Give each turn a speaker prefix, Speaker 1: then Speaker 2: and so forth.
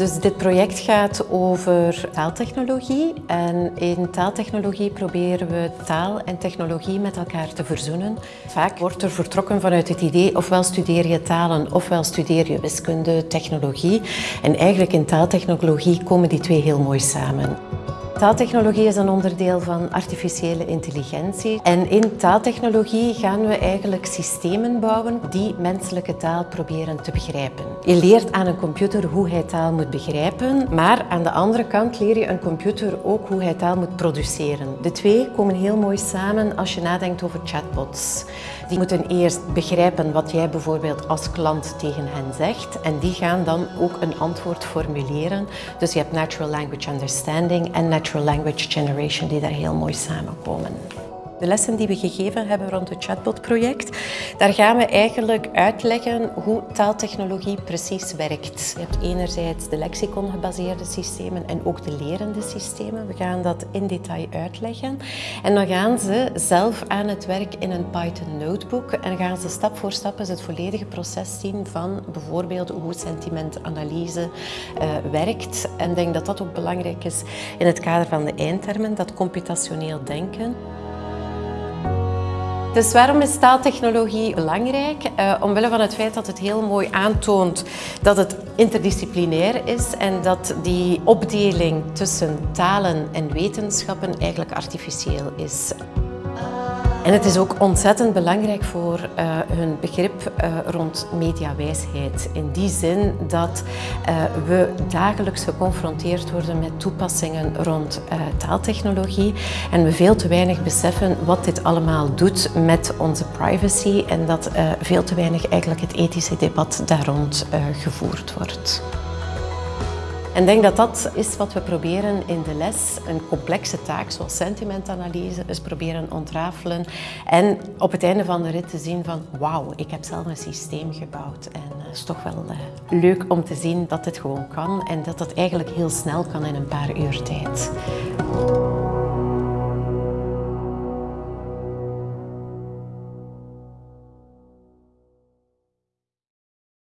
Speaker 1: Dus dit project gaat over taaltechnologie. En in taaltechnologie proberen we taal en technologie met elkaar te verzoenen. Vaak wordt er vertrokken vanuit het idee ofwel studeer je talen ofwel studeer je wiskunde, technologie. En eigenlijk in taaltechnologie komen die twee heel mooi samen. Taaltechnologie is een onderdeel van artificiële intelligentie. En in taaltechnologie gaan we eigenlijk systemen bouwen die menselijke taal proberen te begrijpen. Je leert aan een computer hoe hij taal moet begrijpen, maar aan de andere kant leer je een computer ook hoe hij taal moet produceren. De twee komen heel mooi samen als je nadenkt over chatbots. Die moeten eerst begrijpen wat jij bijvoorbeeld als klant tegen hen zegt en die gaan dan ook een antwoord formuleren. Dus je hebt natural language understanding en natural language generation die daar heel mooi samenkomen. De lessen die we gegeven hebben rond het chatbot-project, daar gaan we eigenlijk uitleggen hoe taaltechnologie precies werkt. Je hebt enerzijds de lexicon-gebaseerde systemen en ook de lerende systemen. We gaan dat in detail uitleggen. En dan gaan ze zelf aan het werk in een Python notebook en gaan ze stap voor stap het volledige proces zien van bijvoorbeeld hoe sentimentanalyse uh, werkt. En ik denk dat dat ook belangrijk is in het kader van de eindtermen, dat computationeel denken. Dus waarom is taaltechnologie belangrijk? Uh, omwille van het feit dat het heel mooi aantoont dat het interdisciplinair is en dat die opdeling tussen talen en wetenschappen eigenlijk artificieel is. En het is ook ontzettend belangrijk voor uh, hun begrip uh, rond mediawijsheid. In die zin dat uh, we dagelijks geconfronteerd worden met toepassingen rond taaltechnologie en we veel te weinig beseffen wat dit allemaal doet met onze privacy en dat veel te weinig eigenlijk het ethische debat daar rond gevoerd wordt. En ik denk dat dat is wat we proberen in de les. Een complexe taak zoals sentimentanalyse is proberen ontrafelen. En op het einde van de rit te zien van wauw, ik heb zelf een systeem gebouwd. En het is toch wel uh, leuk om te zien dat dit gewoon kan. En dat dat eigenlijk heel snel kan in een paar uur tijd.